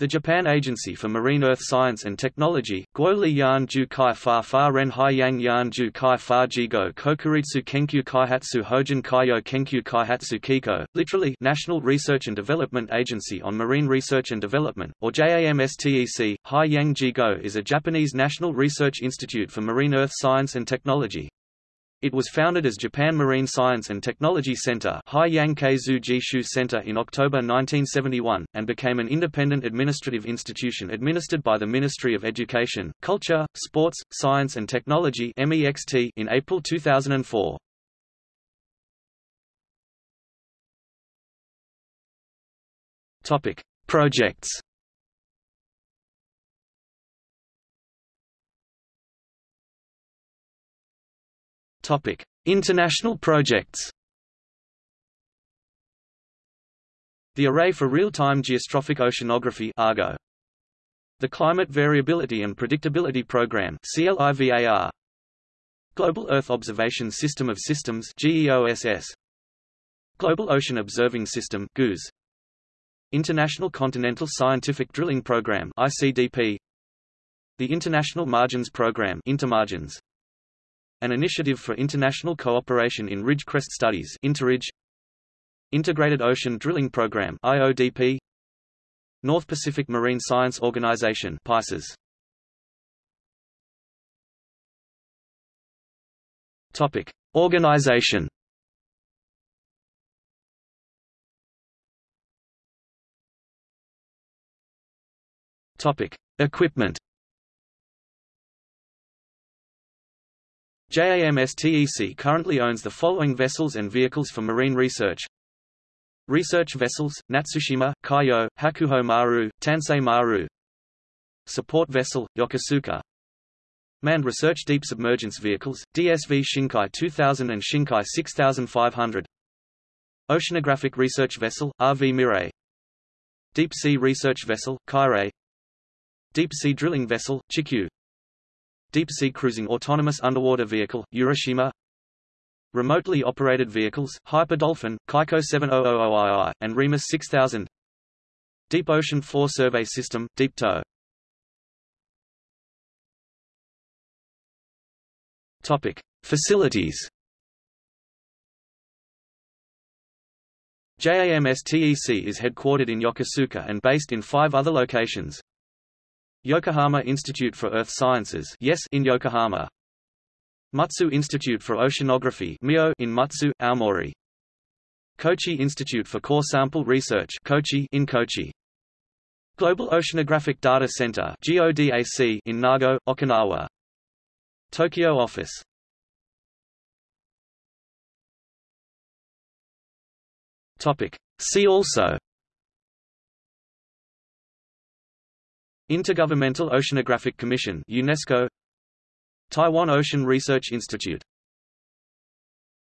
The Japan Agency for Marine Earth Science and Technology, Guoli Yan Ju Kai Fa Fa Ren Hai Yang Yan Ju Kai Fa Jigo Kokuritsu Kenkyu Kaihatsu Hojin Kaiyo Kenkyu Kaihatsu Kiko, literally National Research and Development Agency on Marine Research and Development, or JAMSTEC, Hai Yang Jigo is a Japanese national research institute for marine earth science and technology. It was founded as Japan Marine Science and Technology Center Center in October 1971, and became an independent administrative institution administered by the Ministry of Education, Culture, Sports, Science and Technology in April 2004. Projects Topic: International projects. The Array for Real-Time Geostrophic Oceanography (ARGO). The Climate Variability and Predictability Program (CLIVAR). Global Earth Observation System of Systems (GEOSS). Global Ocean Observing System (GOOS). International Continental Scientific Drilling Program (ICDP). The International Margins Program (Intermargins). An Initiative for International Cooperation in Ridge-Crest Studies Interridge. Integrated Ocean Drilling Program IODP North Pacific Marine Science Organization PICES Topic. Organization. Topic. Equipment JAMSTEC currently owns the following vessels and vehicles for marine research. Research vessels, Natsushima, Kaiyo, Hakuho Maru, Tansei Maru. Support vessel, Yokosuka. Manned Research Deep Submergence Vehicles, DSV Shinkai 2000 and Shinkai 6500. Oceanographic Research Vessel, RV Mirai. Deep Sea Research Vessel, Kairei. Deep Sea Drilling Vessel, Chikyu. Deep-sea cruising autonomous underwater vehicle, Urashima Remotely operated vehicles, Hyperdolphin, Kaiko 7000II, and Remus 6000 Deep Ocean Floor Survey System, Deep Tow Topic. Facilities JAMSTEC is headquartered in Yokosuka and based in five other locations. Yokohama Institute for Earth Sciences yes in Yokohama. Mutsu Institute for Oceanography MIO in Mutsu, Aomori. Kochi Institute for Core Sample Research Kochi in Kochi. Global Oceanographic Data Center GODAC in Nago, Okinawa. Tokyo office Topic. See also Intergovernmental Oceanographic Commission UNESCO Taiwan Ocean Research Institute